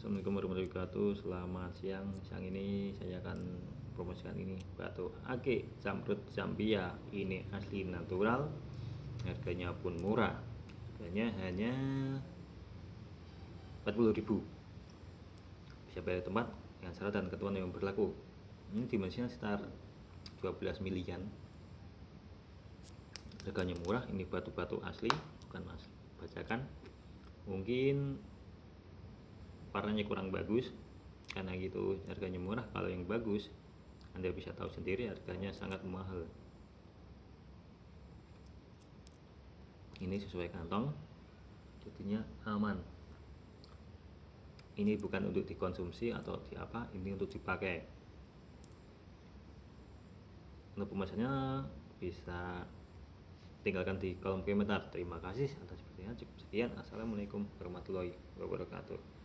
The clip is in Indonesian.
Assalamualaikum warahmatullahi wabarakatuh. Selamat siang. Siang ini saya akan promosikan ini. Batu ake Zamrud Zambia. Ini asli natural. Harganya pun murah. Harganya hanya 40.000 Bisa bayar tempat Dengan syarat dan ketentuan yang berlaku. Ini dimensinya sekitar 12 milian. Harganya murah. Ini batu-batu asli. Bukan mas bacakan. Mungkin warnanya kurang bagus karena gitu harganya murah. Kalau yang bagus anda bisa tahu sendiri harganya sangat mahal. Ini sesuai kantong jadinya aman. Ini bukan untuk dikonsumsi atau di apa ini untuk dipakai. Untuk pemesannya bisa tinggalkan di kolom komentar. Terima kasih atas perhatian. Cukup sekian. Assalamualaikum warahmatullahi wabarakatuh